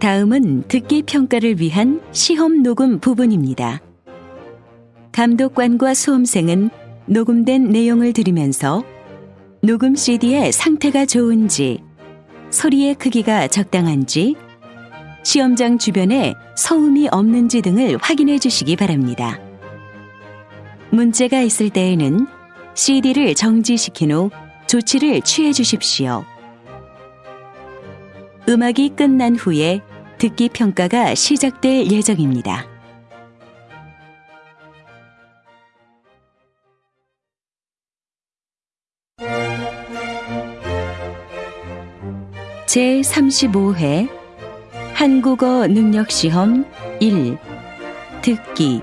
다음은 듣기 평가를 위한 시험 녹음 부분입니다. 감독관과 수험생은 녹음된 내용을 들으면서 녹음 CD의 상태가 좋은지, 소리의 크기가 적당한지, 시험장 주변에 서음이 없는지 등을 확인해 주시기 바랍니다. 문제가 있을 때에는 CD를 정지시킨 후 조치를 취해 주십시오. 음악이 끝난 후에 듣기 평가가 시작될 예정입니다. 제 35회 한국어 능력 시험 1 듣기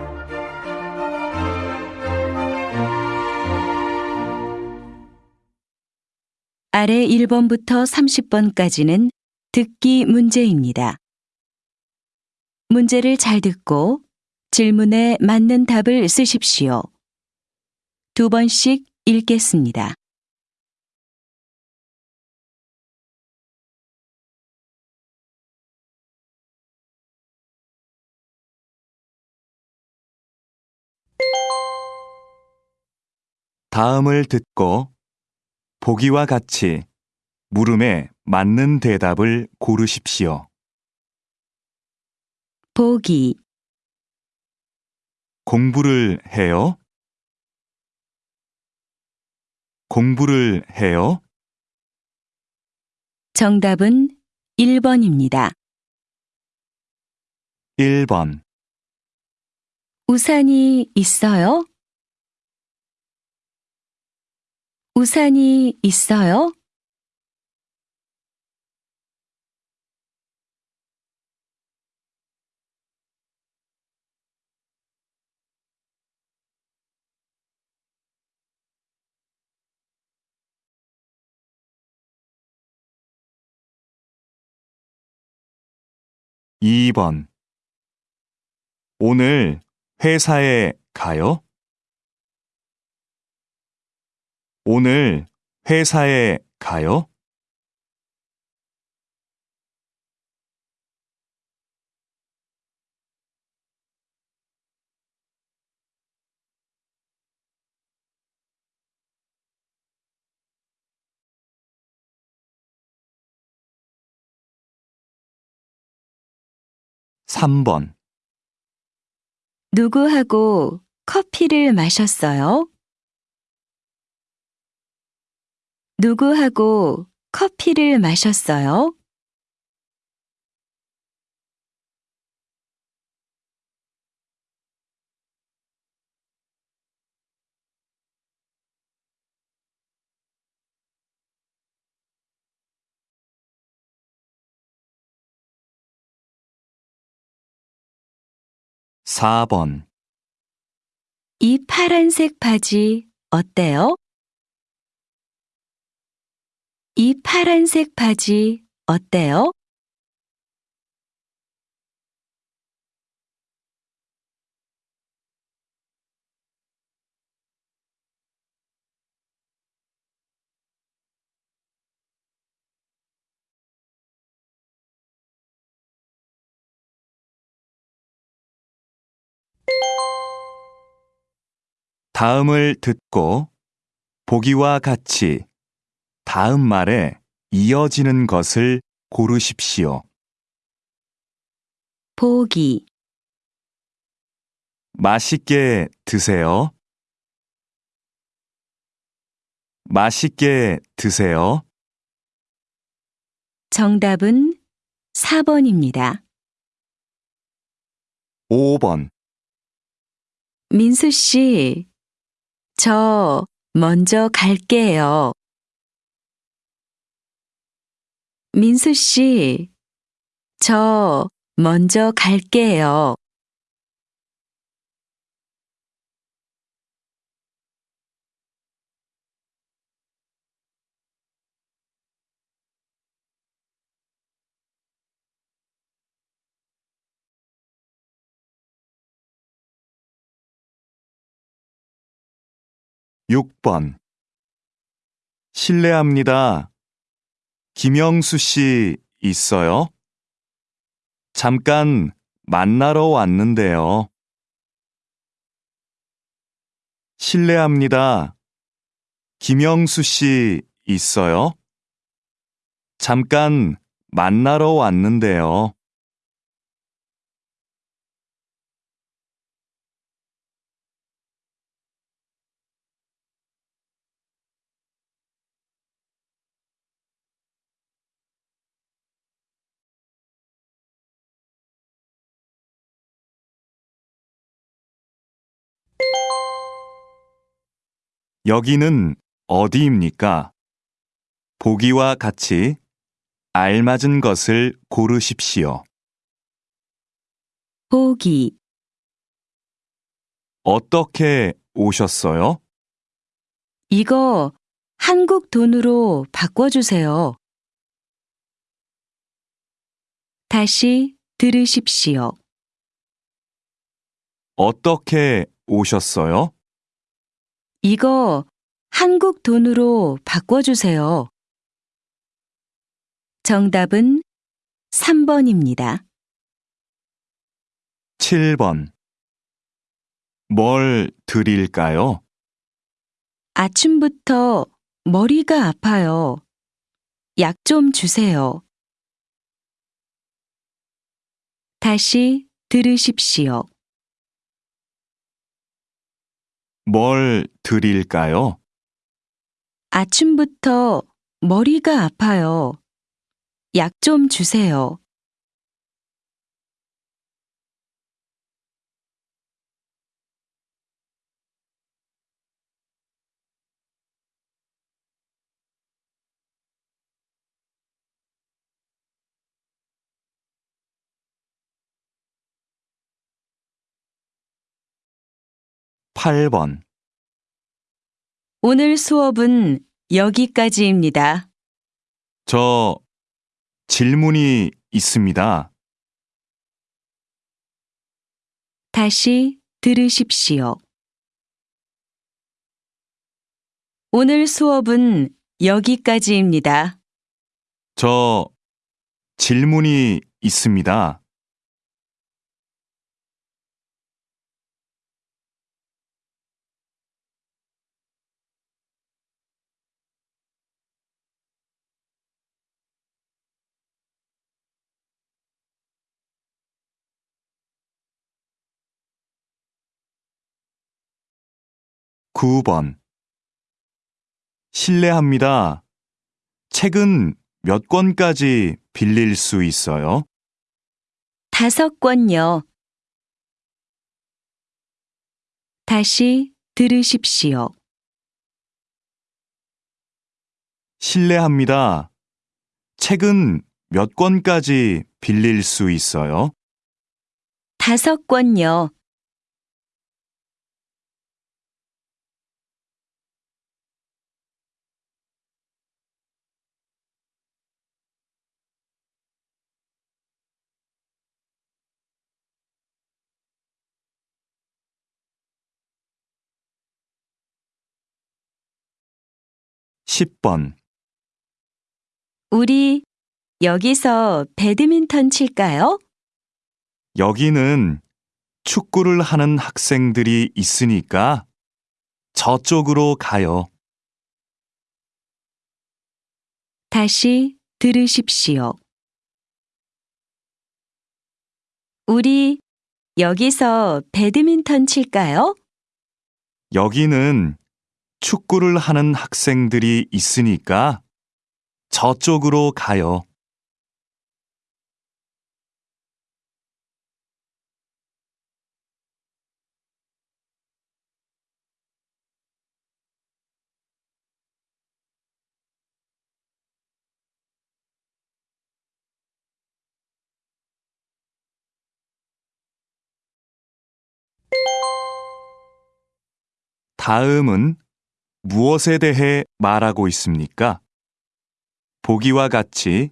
아래 1번부터 30번까지는 듣기 문제입니다. 문제를 잘 듣고 질문에 맞는 답을 쓰십시오. 두 번씩 읽겠습니다. 다음을 듣고 보기와 같이 물음에 맞는 대답을 고르십시오. 보기, 공부를 해요? 공부를 해요? 정답은 1번입니다. 1번, 우산이 있어요? 우산이 있어요? 이번 오늘 회사에 가요? 오늘 회사에 가요? 3번 누구하고 커피를 마셨어요? 누구하고 커피를 마셨어요? 사번이 파란색 바지 어때요? 이 파란색 바지 어때요? 다음을 듣고 보기와 같이 다음 말에 이어지는 것을 고르십시오. 보기, 맛있게 드세요. 맛있게 드세요. 정답은 4번입니다. 5번 민수 씨, 저 먼저 갈게요. 민수 씨, 저 먼저 갈게요. 육번 실례합니다. 김영수 씨 있어요? 잠깐 만나러 왔는데요. 실례합니다. 김영수 씨 있어요? 잠깐 만나러 왔는데요. 여기는 어디입니까? 보기와 같이 알맞은 것을 고르십시오. 보기, 어떻게 오셨어요? 이거 한국 돈으로 바꿔주세요. 다시 들으십시오. 어떻게 오셨어요? 이거 한국 돈으로 바꿔주세요. 정답은 3번입니다. 7번. 뭘 드릴까요? 아침부터 머리가 아파요. 약 좀 주세요. 다시 들으십시오. 뭘 드릴까요? 아침부터 머리가 아파요. 약 좀 주세요. 팔번 오늘 수업은 여기까지입니다. 저 질문이 있습니다. 다시 들으십시오. 오늘 수업은 여기까지입니다. 저 질문이 있습니다. 구번 실례합니다. 책은 몇 권까지 빌릴 수 있어요? 다섯 권요. 다시 들으십시오. 실례합니다. 책은 몇 권까지 빌릴 수 있어요? 다섯 권요. 십번 우리 여기서 배드민턴 칠까요? 여기는 축구를 하는 학생들이 있으니까 저쪽으로 가요. 다시 들으십시오. 우리 여기서 배드민턴 칠까요? 여기는 축구를 하는 학생들이 있으니까 저쪽으로 가요. 다음은 무엇에 대해 말하고 있습니까? 보기와 같이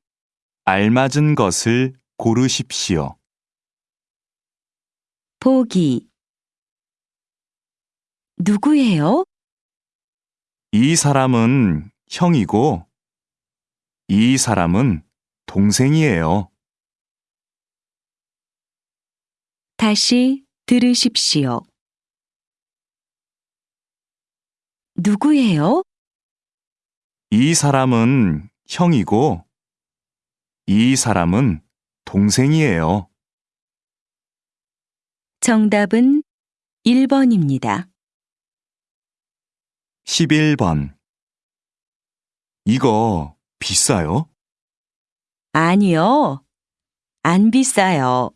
알맞은 것을 고르십시오. 보기 누구예요? 이 사람은 형이고 이 사람은 동생이에요. 다시 들으십시오. 누구예요? 이 사람은 형이고, 이 사람은 동생이에요. 정답은 1번입니다. 11번. 이거 비싸요? 아니요. 안 비싸요.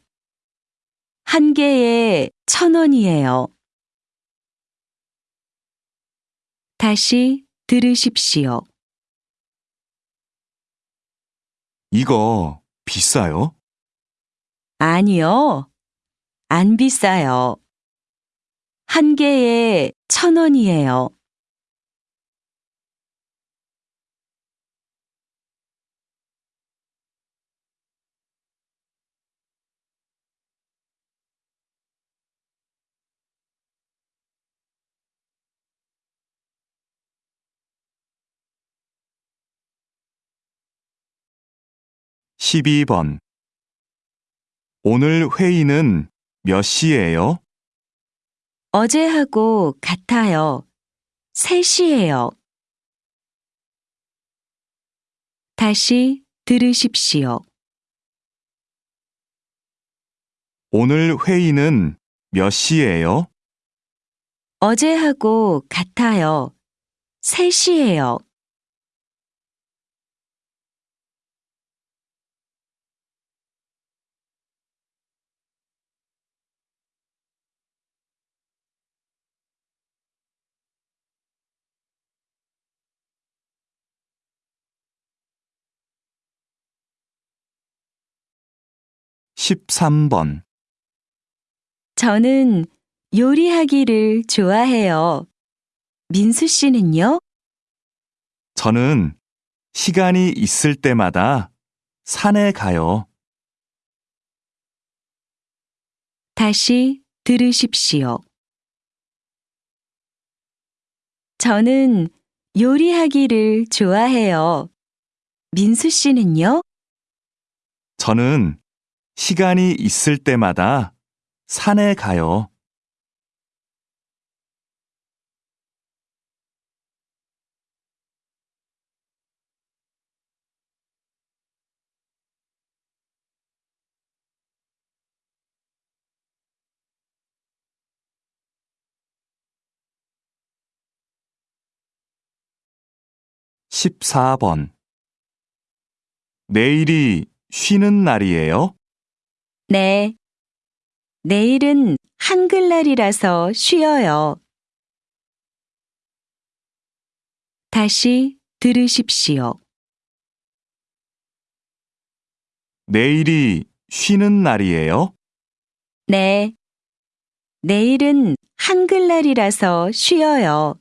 한 개에 천 원이에요. 다시 들으십시오. 이거 비싸요? 아니요. 안 비싸요. 한 개에 천 원이에요. 십이 번 오늘 회의는 몇 시예요? 어제하고 같아요. 3시예요. 다시 들으십시오. 오늘 회의는 몇 시예요? 어제하고 같아요. 3시예요. 십삼 번 저는 요리하기를 좋아해요. 민수 씨는요? 저는 시간이 있을 때마다 산에 가요. 다시 들으십시오. 저는 요리하기를 좋아해요. 민수 씨는요? 저는 시간이 있을 때마다 산에 가요. 십사 번 내일이 쉬는 날이에요? 네. 내일은 한글날이라서 쉬어요. 다시 들으십시오. 내일이 쉬는 날이에요? 네. 내일은 한글날이라서 쉬어요.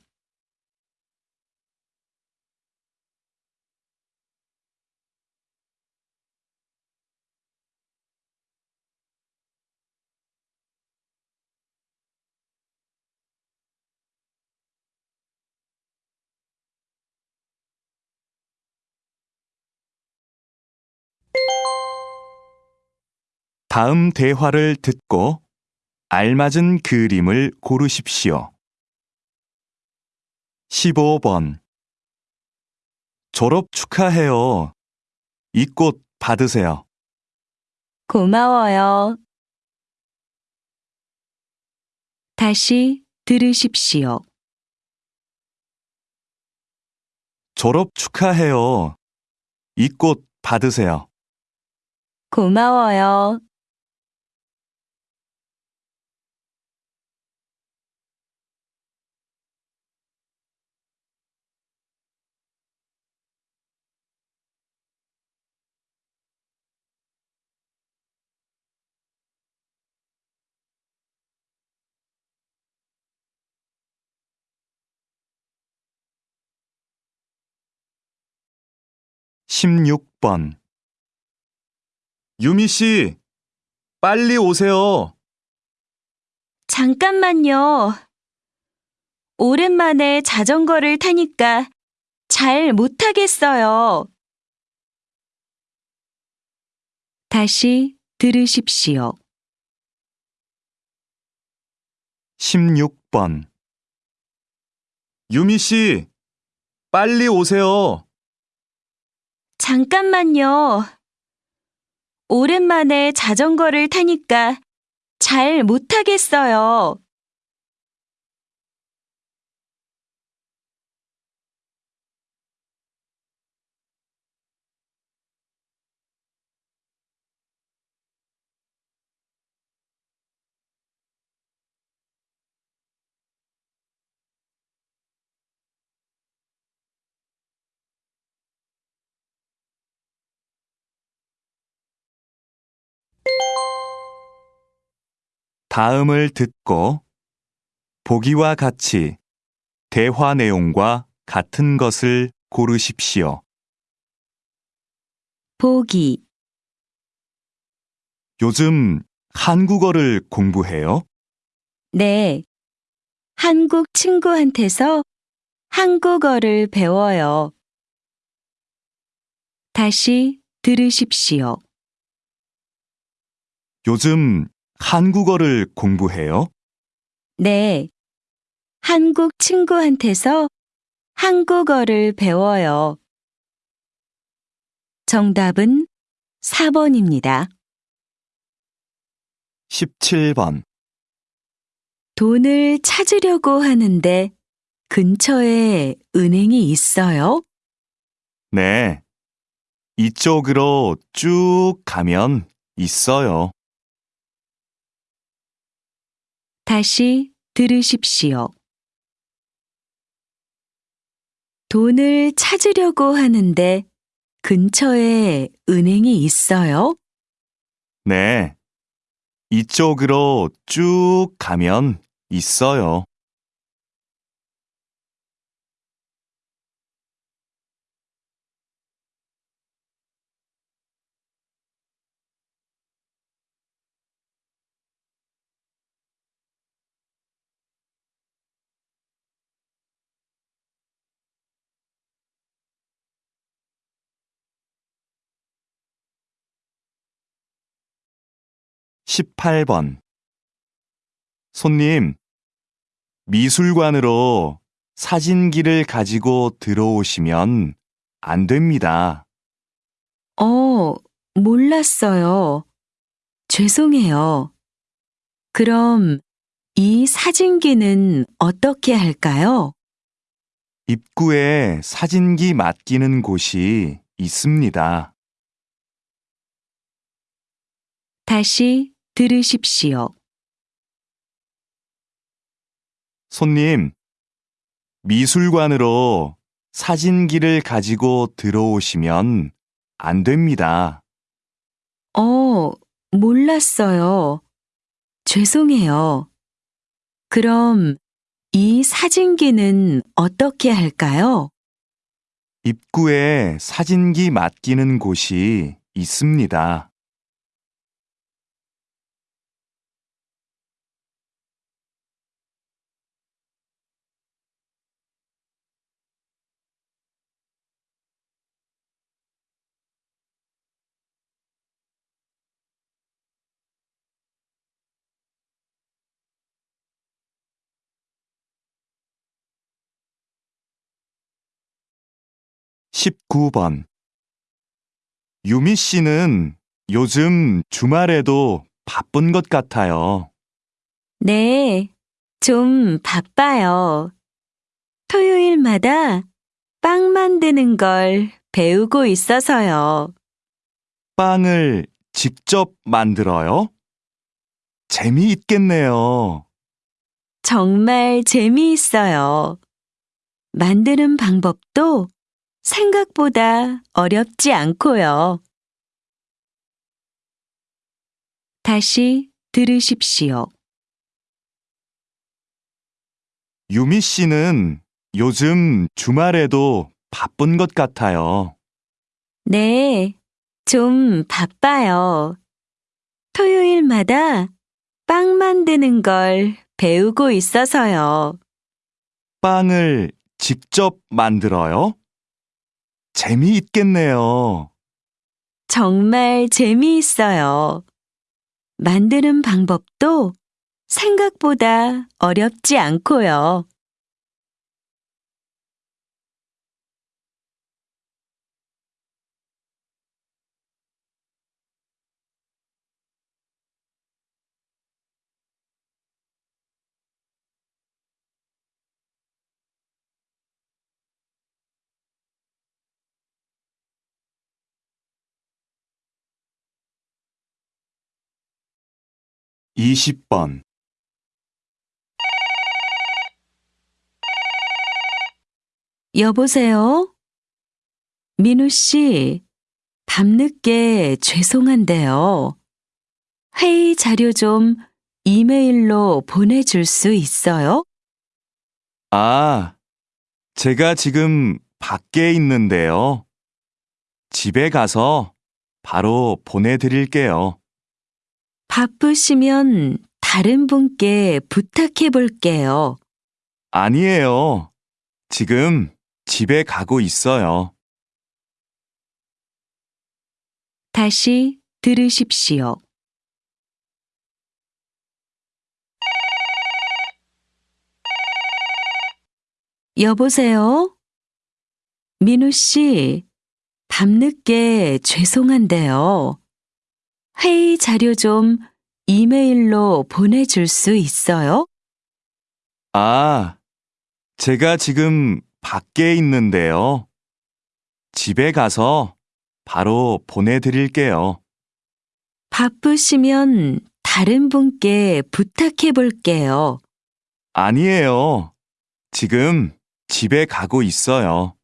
다음 대화를 듣고 알맞은 그림을 고르십시오. 15번 졸업 축하해요. 이 꽃 받으세요. 고마워요. 다시 들으십시오. 졸업 축하해요. 이 꽃 받으세요. 고마워요. 십육 번 유미 씨, 빨리 오세요. 잠깐만요. 오랜만에 자전거를 타니까 잘 못하겠어요. 다시 들으십시오. 16번 유미 씨, 빨리 오세요. 잠깐만요. 오랜만에 자전거를 타니까 잘 못하겠어요. 다음을 듣고 보기와 같이 대화 내용과 같은 것을 고르십시오. 보기, 요즘 한국어를 공부해요? 네. 한국 친구한테서 한국어를 배워요. 다시 들으십시오. 요즘 한국어를 공부해요? 네. 한국 친구한테서 한국어를 배워요. 정답은 4번입니다. 17번 돈을 찾으려고 하는데 근처에 은행이 있어요? 네. 이쪽으로 쭉 가면 있어요. 다시 들으십시오. 돈을 찾으려고 하는데 근처에 은행이 있어요? 네. 이쪽으로 쭉 가면 있어요. 18번 손님, 미술관으로 사진기를 가지고 들어오시면 안 됩니다. 어, 몰랐어요. 죄송해요. 그럼 이 사진기는 어떻게 할까요? 입구에 사진기 맡기는 곳이 있습니다. 다시 들으십시오. 손님, 미술관으로 사진기를 가지고 들어오시면 안 됩니다. 어, 몰랐어요. 죄송해요. 그럼 이 사진기는 어떻게 할까요? 입구에 사진기 맡기는 곳이 있습니다. 19번 유미 씨는 요즘 주말에도 바쁜 것 같아요. 네, 좀 바빠요. 토요일마다 빵 만드는 걸 배우고 있어서요. 빵을 직접 만들어요? 재미있겠네요. 정말 재미있어요. 만드는 방법도 생각보다 어렵지 않고요. 다시 들으십시오. 유미 씨는 요즘 주말에도 바쁜 것 같아요. 네, 좀 바빠요. 토요일마다 빵 만드는 걸 배우고 있어서요. 빵을 직접 만들어요? 재미있겠네요. 정말 재미있어요. 만드는 방법도 생각보다 어렵지 않고요. 이십 번 여보세요? 민우 씨, 밤늦게 죄송한데요. 회의 자료 좀 이메일로 보내줄 수 있어요? 아, 제가 지금 밖에 있는데요. 집에 가서 바로 보내드릴게요. 바쁘시면 다른 분께 부탁해 볼게요. 아니에요. 지금 집에 가고 있어요. 다시 들으십시오. 여보세요? 민우 씨, 밤늦게 죄송한데요. 회의 자료 좀 이메일로 보내줄 수 있어요? 아, 제가 지금 밖에 있는데요. 집에 가서 바로 보내드릴게요. 바쁘시면 다른 분께 부탁해 볼게요. 아니에요. 지금 집에 가고 있어요.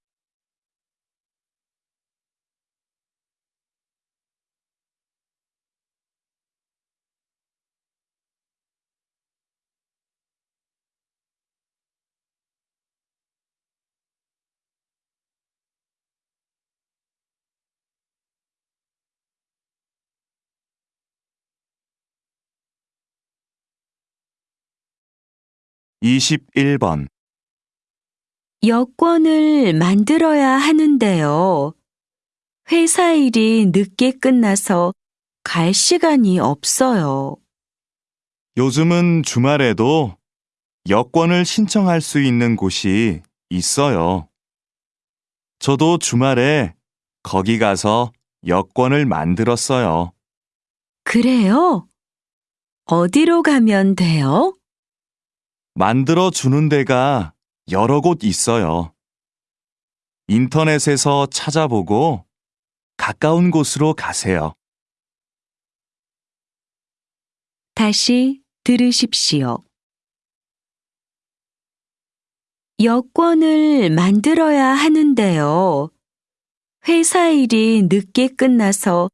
이십일 번 여권을 만들어야 하는데요. 회사 일이 늦게 끝나서 갈 시간이 없어요. 요즘은 주말에도 여권을 신청할 수 있는 곳이 있어요. 저도 주말에 거기 가서 여권을 만들었어요. 그래요? 어디로 가면 돼요? 만들어 주는 데가 여러 곳 있어요. 인터넷에서 찾아보고 가까운 곳으로 가세요. 다시 들으십시오. 여권을 만들어야 하는데요. 회사 일이 늦게 끝나서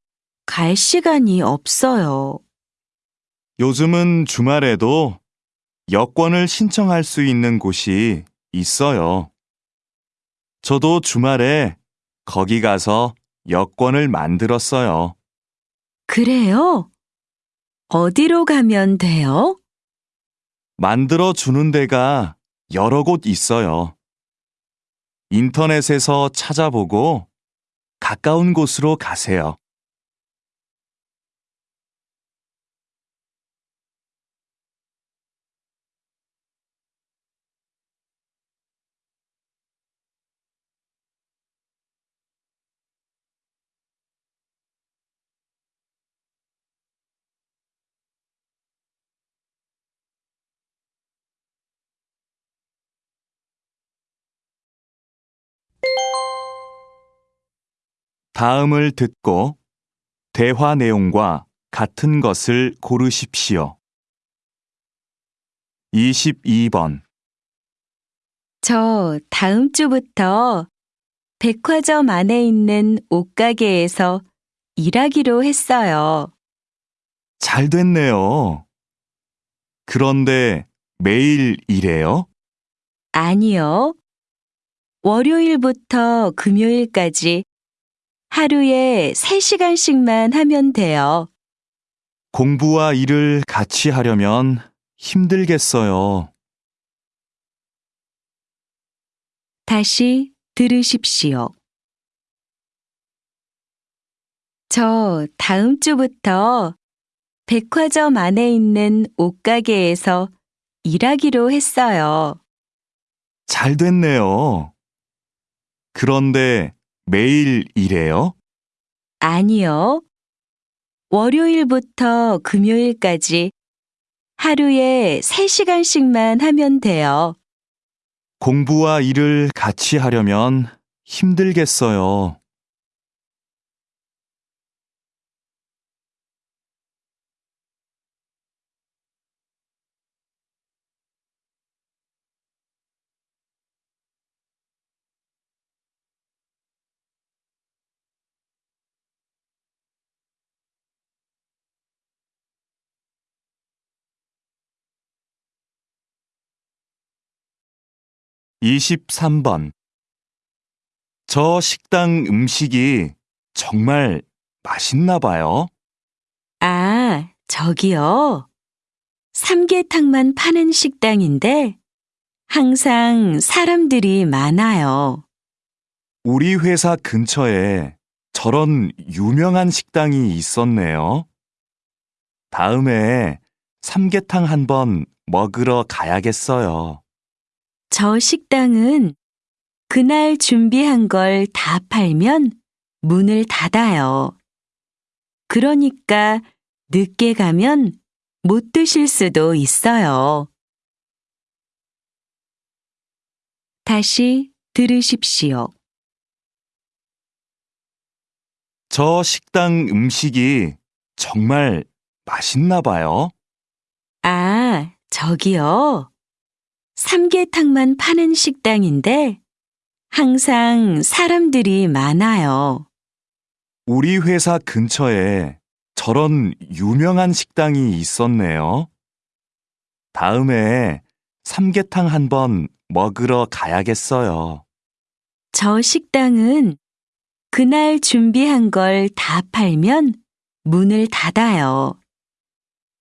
갈 시간이 없어요. 요즘은 주말에도 여권을 신청할 수 있는 곳이 있어요. 저도 주말에 거기 가서 여권을 만들었어요. 그래요? 어디로 가면 돼요? 만들어 주는 데가 여러 곳 있어요. 인터넷에서 찾아보고 가까운 곳으로 가세요. 다음을 듣고 대화 내용과 같은 것을 고르십시오. 22번 저 다음 주부터 백화점 안에 있는 옷가게에서 일하기로 했어요. 잘 됐네요. 그런데 매일 일해요? 아니요. 월요일부터 금요일까지 하루에 3시간씩만 하면 돼요. 공부와 일을 같이 하려면 힘들겠어요. 다시 들으십시오. 저 다음 주부터 백화점 안에 있는 옷가게에서 일하기로 했어요. 잘 됐네요. 그런데 매일 일해요? 아니요. 월요일부터 금요일까지 하루에 3시간씩만 하면 돼요. 공부와 일을 같이 하려면 힘들겠어요. 이십삼 번저 식당 음식이 정말 맛있나 봐요. 아, 저기요. 삼계탕만 파는 식당인데 항상 사람들이 많아요. 우리 회사 근처에 저런 유명한 식당이 있었네요. 다음에 삼계탕 한번 먹으러 가야겠어요. 저 식당은 그날 준비한 걸 다 팔면 문을 닫아요. 그러니까 늦게 가면 못 드실 수도 있어요. 다시 들으십시오. 저 식당 음식이 정말 맛있나 봐요. 아, 저기요. 삼계탕만 파는 식당인데 항상 사람들이 많아요. 우리 회사 근처에 저런 유명한 식당이 있었네요. 다음에 삼계탕 한번 먹으러 가야겠어요. 저 식당은 그날 준비한 걸 다 팔면 문을 닫아요.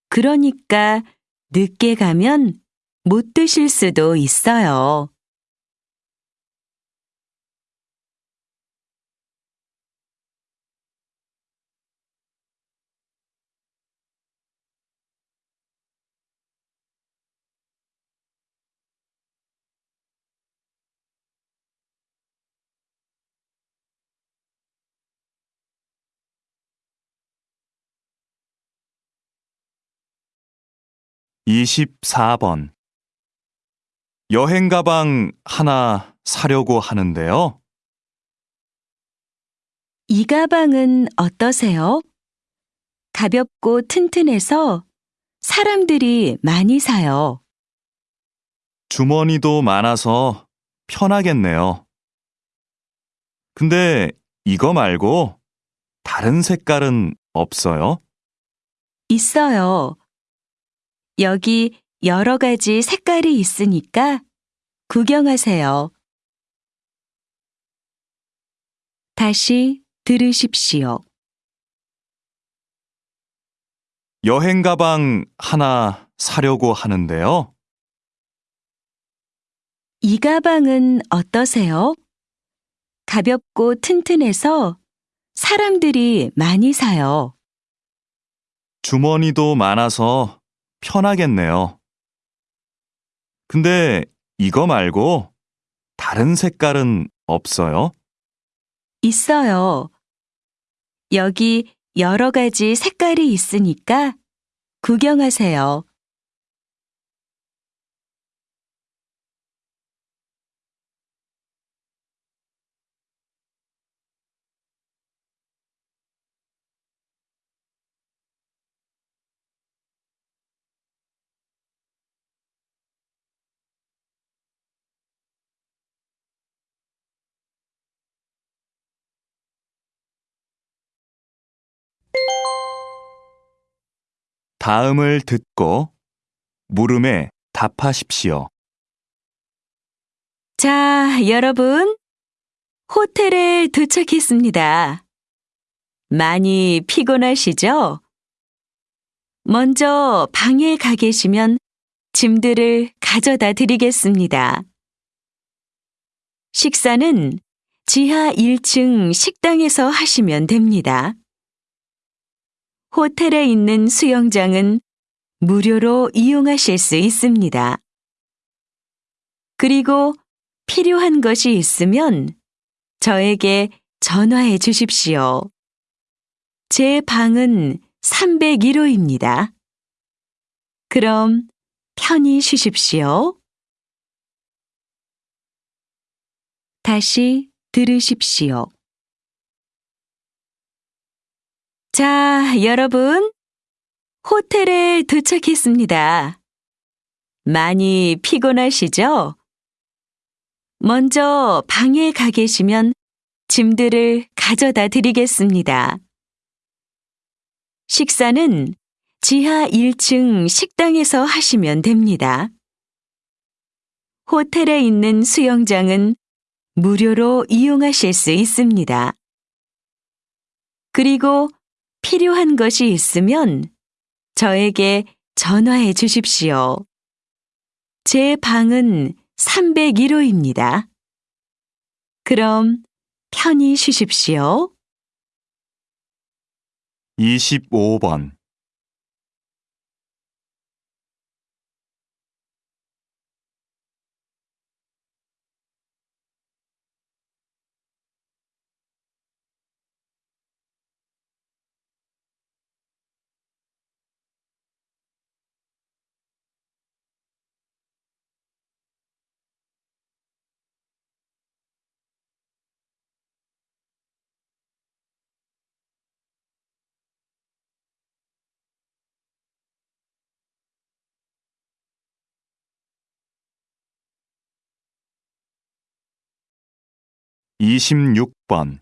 그러니까 늦게 가면 못 드실 수도 있어요. 이십사 번 여행 가방 하나 사려고 하는데요. 이 가방은 어떠세요? 가볍고 튼튼해서 사람들이 많이 사요. 주머니도 많아서 편하겠네요. 근데 이거 말고 다른 색깔은 없어요? 있어요. 여기 여러 가지 색깔이 있으니까 구경하세요. 다시 들으십시오. 여행 가방 하나 사려고 하는데요. 이 가방은 어떠세요? 가볍고 튼튼해서 사람들이 많이 사요. 주머니도 많아서 편하겠네요. 근데 이거 말고 다른 색깔은 없어요? 있어요. 여기 여러 가지 색깔이 있으니까 구경하세요. 다음을 듣고 물음에 답하십시오. 자, 여러분. 호텔에 도착했습니다. 많이 피곤하시죠? 먼저 방에 가 계시면 짐들을 가져다 드리겠습니다. 식사는 지하 1층 식당에서 하시면 됩니다. 호텔에 있는 수영장은 무료로 이용하실 수 있습니다. 그리고 필요한 것이 있으면 저에게 전화해 주십시오. 제 방은 301호입니다. 그럼 편히 쉬십시오. 다시 들으십시오. 자, 여러분. 호텔에 도착했습니다. 많이 피곤하시죠? 먼저 방에 가 계시면 짐들을 가져다 드리겠습니다. 식사는 지하 1층 식당에서 하시면 됩니다. 호텔에 있는 수영장은 무료로 이용하실 수 있습니다. 그리고 필요한 것이 있으면 저에게 전화해 주십시오. 제 방은 301호입니다. 그럼 편히 쉬십시오. 25번. 이십육 번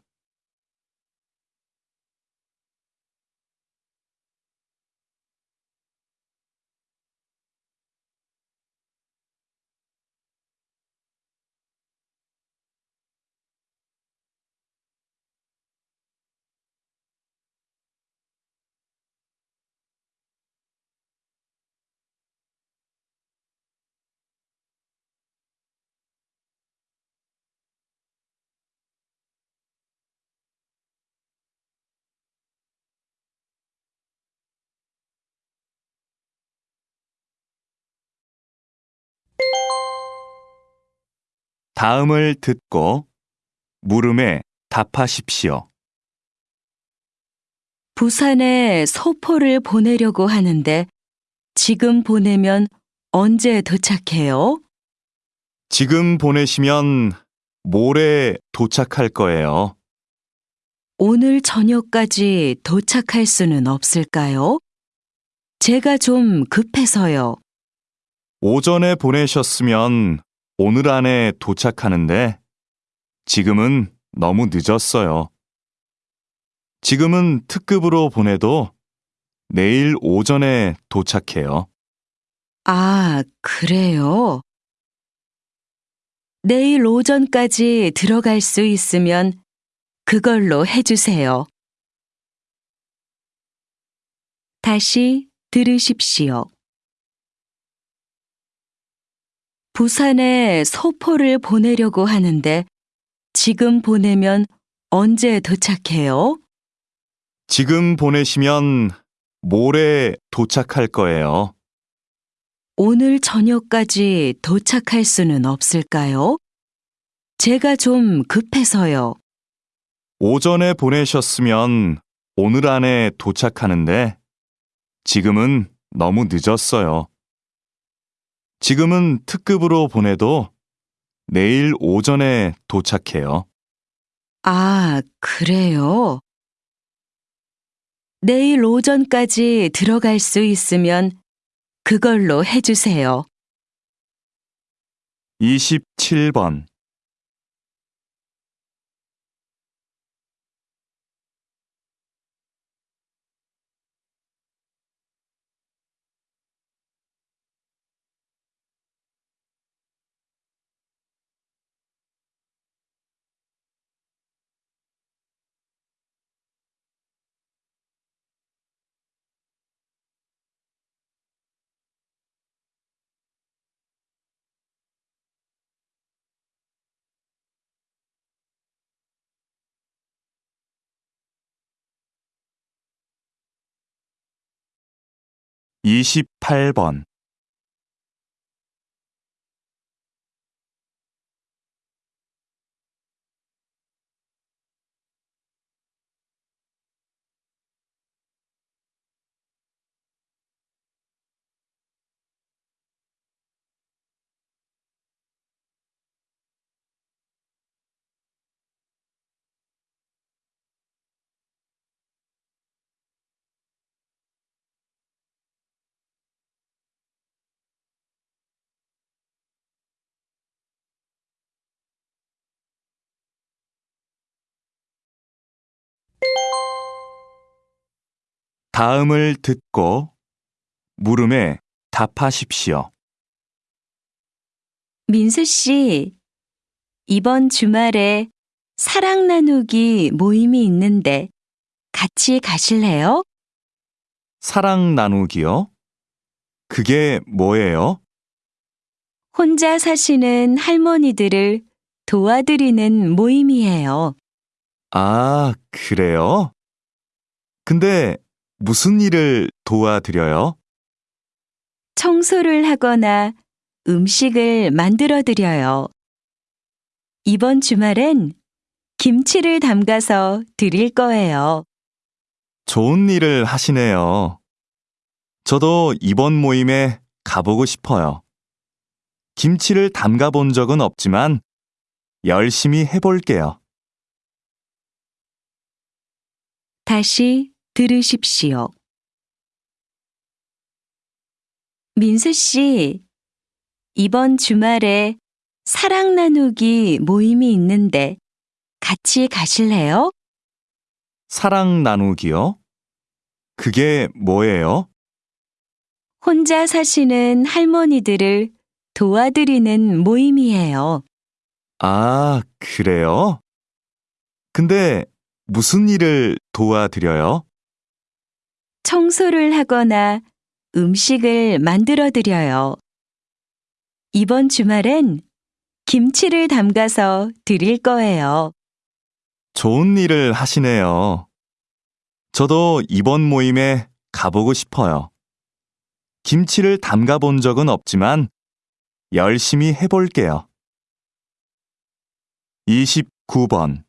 다음을 듣고 물음에 답하십시오. 부산에 소포를 보내려고 하는데 지금 보내면 언제 도착해요? 지금 보내시면 모레 도착할 거예요. 오늘 저녁까지 도착할 수는 없을까요? 제가 좀 급해서요. 오전에 보내셨으면 오늘 안에 도착하는데 지금은 너무 늦었어요. 지금은 특급으로 보내도 내일 오전에 도착해요. 아, 그래요? 내일 오전까지 들어갈 수 있으면 그걸로 해주세요. 다시 들으십시오. 부산에 소포를 보내려고 하는데 지금 보내면 언제 도착해요? 지금 보내시면 모레 도착할 거예요. 오늘 저녁까지 도착할 수는 없을까요? 제가 좀 급해서요. 오전에 보내셨으면 오늘 안에 도착하는데 지금은 너무 늦었어요. 지금은 특급으로 보내도 내일 오전에 도착해요. 아, 그래요? 내일 오전까지 들어갈 수 있으면 그걸로 해주세요. 27번. 28번. 다음을 듣고 물음에 답하십시오. 민수 씨, 이번 주말에 사랑 나누기 모임이 있는데 같이 가실래요? 사랑 나누기요? 그게 뭐예요? 혼자 사시는 할머니들을 도와드리는 모임이에요. 아, 그래요? 근데 무슨 일을 도와드려요? 청소를 하거나 음식을 만들어 드려요. 이번 주말엔 김치를 담가서 드릴 거예요. 좋은 일을 하시네요. 저도 이번 모임에 가보고 싶어요. 김치를 담가 본 적은 없지만 열심히 해볼게요. 다시 들으십시오. 민수 씨, 이번 주말에 사랑 나누기 모임이 있는데 같이 가실래요? 사랑 나누기요? 그게 뭐예요? 혼자 사시는 할머니들을 도와드리는 모임이에요. 아, 그래요? 근데 무슨 일을 도와드려요? 청소를 하거나 음식을 만들어 드려요. 이번 주말엔 김치를 담가서 드릴 거예요. 좋은 일을 하시네요. 저도 이번 모임에 가보고 싶어요. 김치를 담가 본 적은 없지만 열심히 해볼게요. 29번.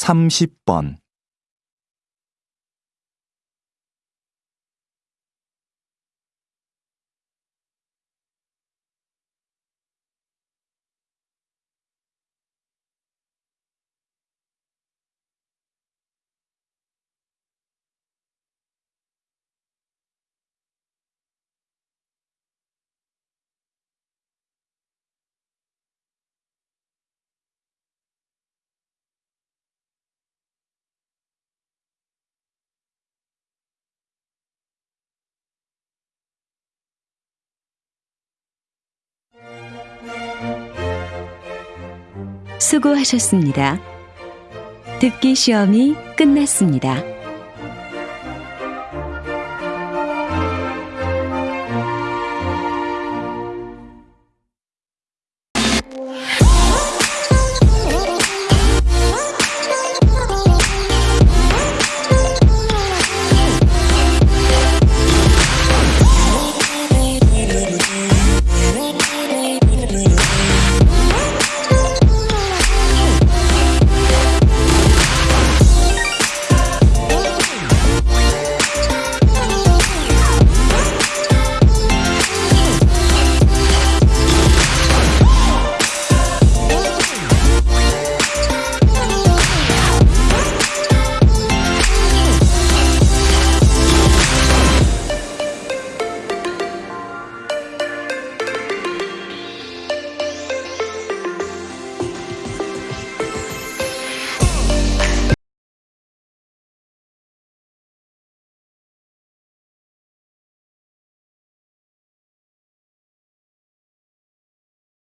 삼십 번 수고하셨습니다. 듣기 시험이 끝났습니다.